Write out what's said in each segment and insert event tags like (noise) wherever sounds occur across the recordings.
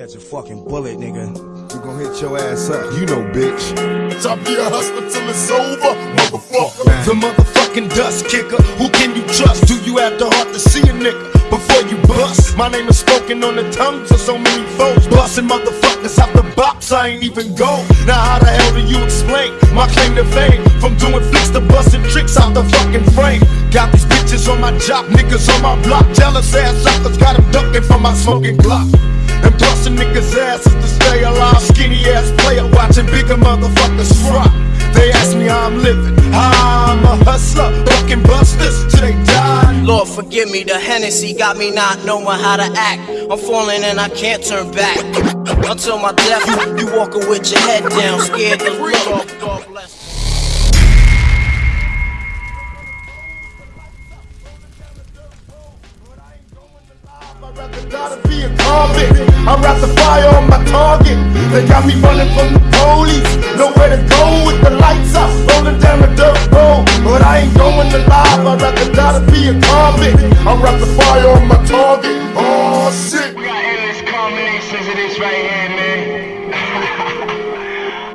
Catch a fucking bullet, nigga. You gon' hit your ass up, you know, bitch. I'll be a hustler till it's over, motherfucker. Man. The motherfucking dust kicker. Who can you trust? Do you have the heart to see a nigga before you bust? My name is spoken on the tongues of so many folks. Busting motherfuckers out the box, I ain't even go. Now how the hell do you explain my claim to fame? From doing flicks to busting tricks out the fucking frame. Got these bitches on my job, niggas on my block. Jealous ass suckers got them ducking from my smoking clock. And busting niggas' asses to stay alive. Skinny ass player watching bigger motherfuckers fry. They ask me how I'm living. I'm a hustler, fucking busters till they die. Lord forgive me, the Hennessy got me not knowing how to act. I'm falling and I can't turn back. Until my death, you walking with your head down, scared to look. Convict. I'd rather fire on my target. They got me running from the police. Nowhere to go with the lights out. Rolling down the dirt road. But I ain't going alive. I'd rather die to be a convict. I'd rather fire on my target. Oh shit. We got endless combinations of this right here, man.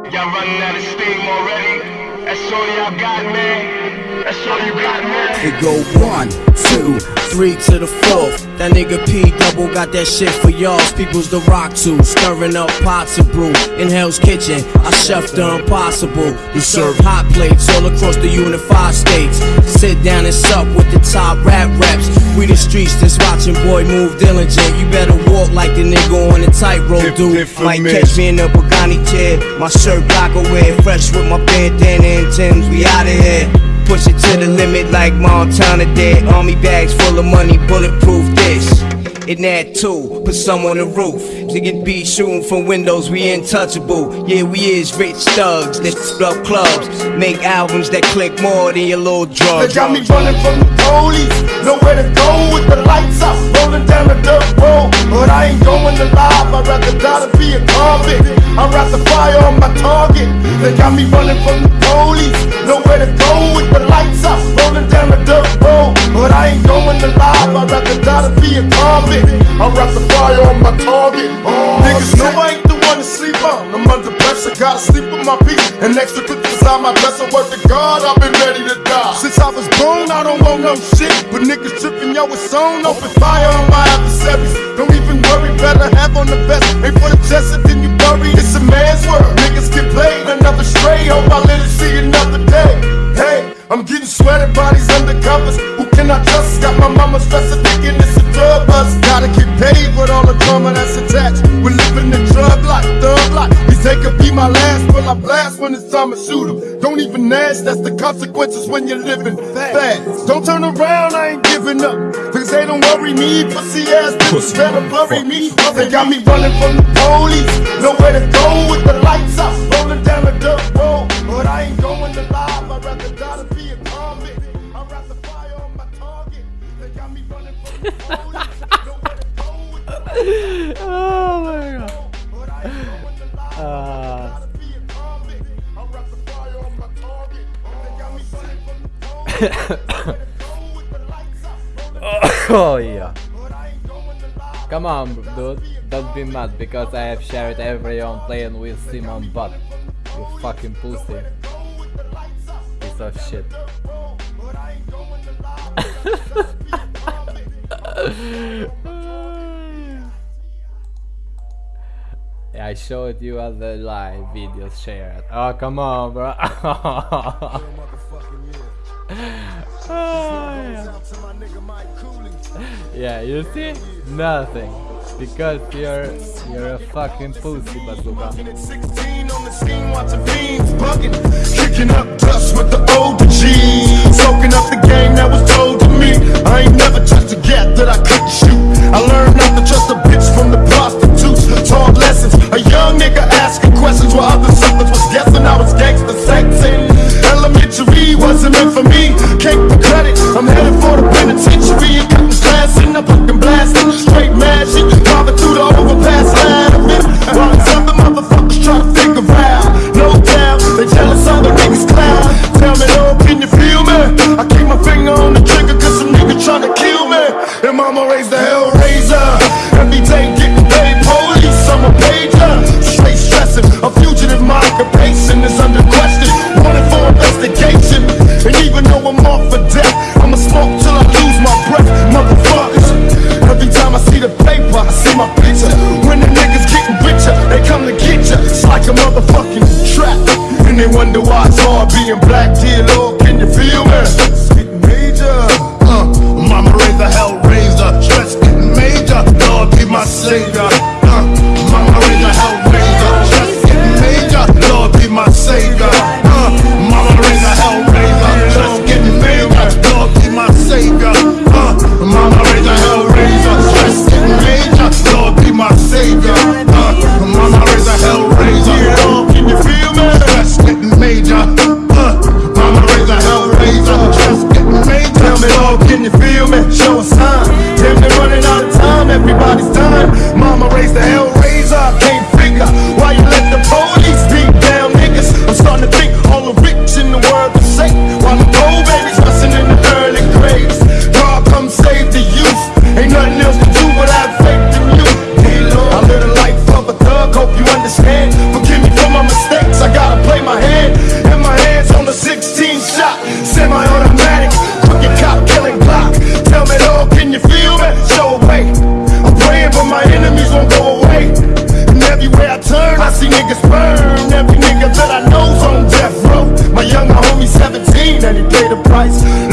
(laughs) y'all running out of steam already. That's all y'all got, man. That's all you got, man. It go one, two, three to the fourth. That nigga P double got that shit for y'all. People's the rock too, stirring up pots of brew. In Hell's Kitchen, I chef the impossible. We serve hot plates all across the unified states. Sit down and sup with the top rap reps. We the streets that's watching boy move diligent. You better walk like the nigga on the tightrope, Hip- dude. hip for Might catch me in the Pagani chair. My shirt black away, fresh with my bandana and Tim's. We outta here. Push it to the limit like Montana did. Army bags full of money, bulletproof this. In that too, put some on the roof. Niggas be shooting from windows, we untouchable. Yeah, we is rich thugs that up clubs. Make albums that click more than your little They drugs. got me running from the police. Nowhere to go with the lights out. Rolling down the dirt road. But I ain't going alive. I'd rather die to be a convict. I'd rather fire on my target. They got me running from the police. Nowhere to go with the lights out. Rolling down the dirt road. But I ain't going alive. I'd rather die to be a convict. I'd rather fire on my target. Niggas know I ain't the one to sleep on. I'm under gotta sleep with my peace. And extra clips beside my dresser. Work to God, I've been ready to die. Since I was born, I don't want no shit. But niggas tripping, yo, it's on. Open fire on my adversaries. Don't even worry, better have on the best. Ain't for the chest, then you bury. It's a man's world. Niggas get played, another stray. Hope I live to see another day. Hey, I'm getting sweated bodies undercovers. Can I trust? Got my mama stressing, thinking it's a drug bust. Gotta get paid with all the drama that's attached. We're living the drug life, thug life. These they could be my last, but I blast when it's time to shoot 'em. Don't even ask, that's the consequences when you're living fast. Don't turn around, I ain't giving up. Cause they don't worry me, pussy ass bitches better bury me. They got me running from the police. Nowhere to go with the lights out. Rolling down the dirt road. But I ain't going alive, I'd rather die the lights out. Rolling oh yeah. Come on, dude. Don't be mad because I have shared everyone playing with Simon Butt. You fucking pussy. Piece of shit. (laughs) I showed you other live videos shared. Oh, come on, bro. (laughs) yeah, you see? Nothing. Because you're you're a fucking pussy, bazooka. At 16 on the scene, watching fiends bugging, kicking up dust with the older G's, soaking up the game that was told to me. I ain't never touched a gap that I couldn't shoot. I learned not to trust a bitch from the prostitutes. Taught lessons, a young nigga asking Every nigga sperm, every nigga that I know's on death row. My younger homie 17 and he paid the price.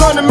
trying to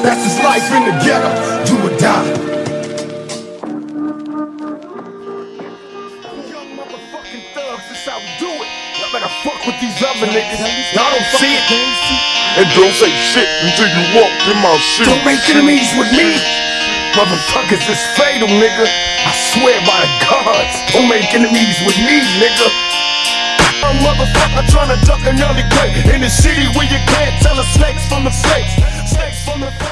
That's his life in the ghetto, do or die. Young motherfucking thugs, that's how we do it. Y'all better fuck with these other niggas. Y'all don't see it. And don't say shit until you walk in my shoes. Don't make enemies with me. Motherfuckers It's fatal, nigga. I swear by the gods, don't make enemies with me, nigga motherfucker trying to duck an early grave In the city where you can't tell the snakes from the snakes Snakes from the